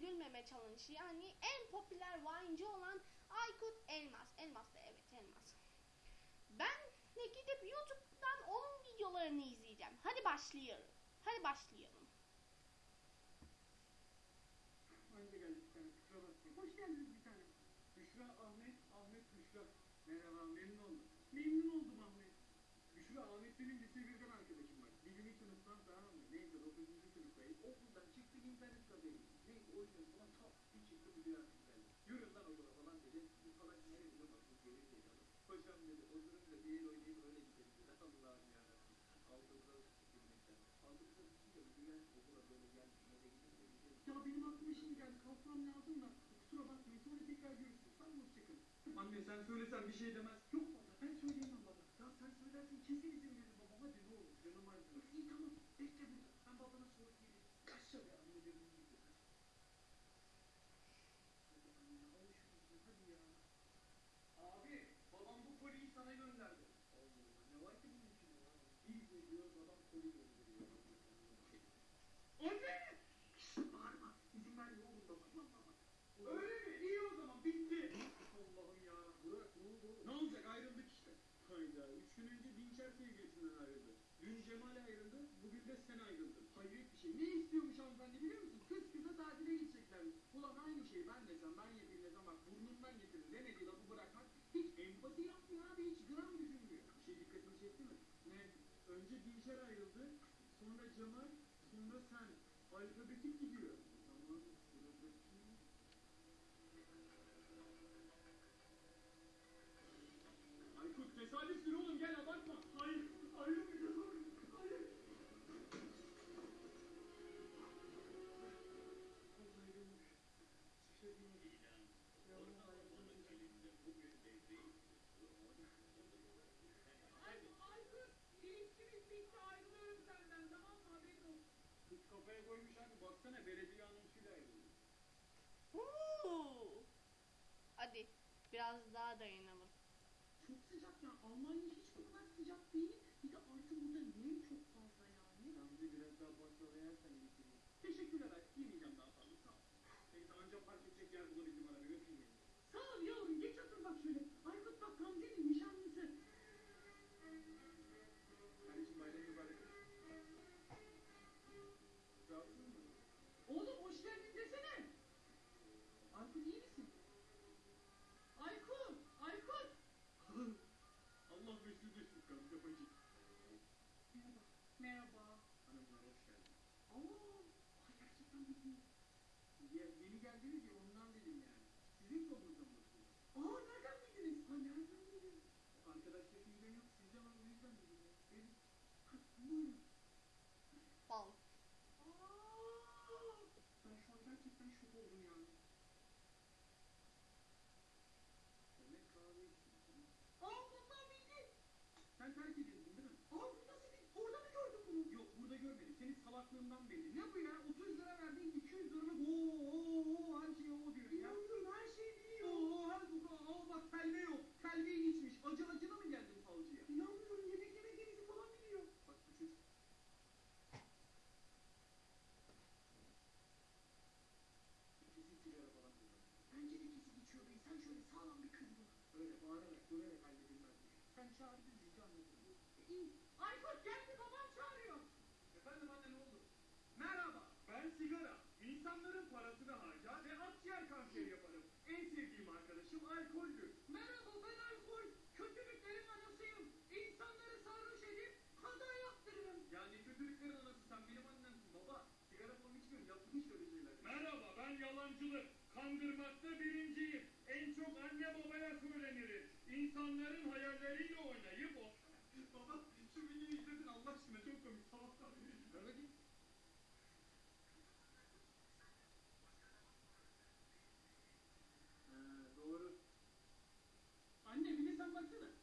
gülmeme challenge yani en popüler Vine'ci olan Aykut Elmas. Elmas da evet Elmas. Ben de gidip YouTube'dan onun videolarını izleyeceğim. Hadi başlayalım. Hadi başlayalım. Anca geldik. Hoş geldiniz bir tane. Büşra Ahmet, Ahmet Büşra. Merhaba, memnun oldum. Memnun oldum Ahmet. Büşra, Ahmet benim lise birden arkadaşım var. Birinci sınıftan tamam mı? Neyse 9. sınıftayız. Okuldan çıktık internet kafeye gittik. Neyse o yüzden falan tak bir çıktı bir dünya güzeldi. Yürü lan okula falan dedi. Bu salak nereye bile baktık geri zekalı. Hocam dedi oturun da bir el oynayıp öyle gidelim dedi. Allah'ım yarabbim. Aldığımda gülmekten. Aldığımda düşünce bu dünya okula böyle geldi. Nereye gidelim gidelim. Ya benim aklıma şimdi geldi. Kalkmam lazım da. Kusura bakmayın. Sonra tekrar görüşürüz. Sağ olun. Hoşçakalın. Anne sen söylesen bir şey demez. Yok baba ben söyleyemem baba. Ya sen söylersin kesin izin verir baba. Hadi ne olur canım acıyor. İyi tamam. Bekle burada. Ben babana sonra gelirim. Kaçça be anne dedim gibi. Hadi anne alışıyorsun hadi ya. Abi babam bu koliyi sana gönderdi. Allah Allah ne var ki bunun içinde ya? Bir geliyor adam koli gönderiyor. Anne! Şşş bağırma. İzin vermiyor oğlum baba. Tamam baba. Öyle mi? İyi o zaman bitti. Allah'ım ya. Burak ne oldu? Ne olacak ayrıldık işte. Hayda. Üç gün önce Dinçer sevgilisinden ayrıldı. Dün Cemal ayrıldı. Bugün de sen ayrıldın. Hayret bir şey. Ne istiyormuş hanımefendi biliyor musun? Kız kıza tatile gideceklermiş. Ulan aynı şey ben desem ben yapayım desem bak burnundan getirin demediği lafı bırakmak hiç empati yapmıyor abi hiç gram düşünmüyor. Bir şey dikkatini çekti mi? Ne? Önce Dinçer ayrıldı. Sonra Cemal. Sonra sen. Alfabetik gidiyor. Kafaya koymuş abi baksana belediye anonsuyla ayrıldı. Huu. Hadi biraz daha dayanalım. Çok sıcak ya Almanya hiç bu kadar sıcak değil. Bir de artık burada nem çok fazla yani. Gamze biraz daha baklava yersen bitireyim. Teşekkürler Aykut yemeyeceğim daha fazla sağ ol. Neyse anca park edecek yer bulabildim araba götüreyim beni. Sağ ol yavrum geç otur bak şöyle. Aykut bak Gamze'nin Merhaba. Merhaba. Hanımlar hoş geldin. Oo, ay gerçekten bitti. Ya, yeni geldiniz ya ondan dedim yani. Sizin mı bakıyorlar? Aa nereden bildiniz? Ay nereden bildiniz? Arkadaşlar sizden yok sizden o yüzden dedim ya. Benim Ha, Buyurun. Bal. Aa, ben şu an gerçekten şok oldum yani. demek kahve içiyorsun. Aa bundan bildi. Sen terk edildin değil mi? Aa bu nasıl bir... Orada mı gördün bunu? Yok burada görmedim. Salaklığından belli. Ne bu ya? 30 lira verdin 200 lira Oo oo oo her şey o diyor ya. İnanmıyorum her şeyi biliyor. Oo her bu Aa bak telve yok. Telveyi içmiş. Acı acına mı geldin falcıya? İnanmıyorum yemek yemediğinizi falan biliyor. Bak bu çocuk. Kesin sigara falan kullanıyor. Bence de kesin içiyor bey. Sen şöyle sağlam bir kız bul. Öyle bağırarak döverek halledilmez. Sen çağır biz bizi anlatırız. İyi. Aykut geldi babam çağırıyor. Efendim anne ne oldu? Merhaba, ben sigara. İnsanların parasını harcar ve akciğer kanseri yaparım. En sevdiğim arkadaşım alkoldür. Merhaba ben alkol. Kötülüklerin anasıyım. İnsanları sarhoş edip kaza yaptırırım. Yani kötülüklerin anası sen benim annemsin baba. Sigara falan içmiyorum, yaptım hiç öyle şeyler. Merhaba, ben yalancılık. Kandırmakta birinciyim. En çok anne babaya söylenirim. İnsanların hayalleriyle oynayıp o... baba, şu videoyu izledin Allah aşkına çok komik. Sabahtan beri. Ver bakayım. Ha, doğru. Anne bir de sen baksana. Ver bakayım. E bitti bu. E bu kadar çünkü. E çok kısa. Ya anlamadım demiyorsunuz da. Şşş bak bak. Temel, Alman, İngiliz bir gün uçaktalar Fransa'ya gidiyor. Ya baba yıllardır Temel vize alıp yurt dışına çıkıyor ve buna gülüyoruz ya. Ya bir dinle lan. Neyse Alman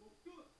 Doktor!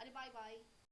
Hadi bye bye.